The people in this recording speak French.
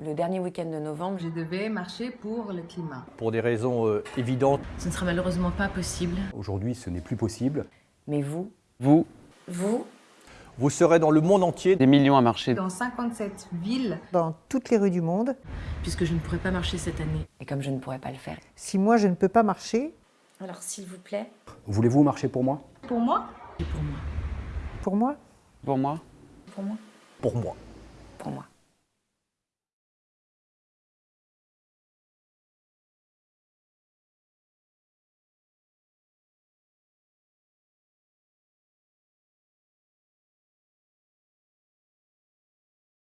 Le dernier week-end de novembre, Je devais marcher pour le climat. Pour des raisons euh, évidentes, Ce ne sera malheureusement pas possible. Aujourd'hui, ce n'est plus possible. mais vous, Vous, vous, vous serez dans le monde entier des millions à marcher. Dans 57 villes, dans toutes les rues du monde. puisque je ne pourrai pas marcher cette année. et comme je ne pourrais pas le faire. Si moi je ne peux pas marcher, Alors s'il vous plaît, Voulez-vous marcher pour moi? Pour moi et pour moi. pour moi, Pour moi, pour moi, pour moi. pour moi.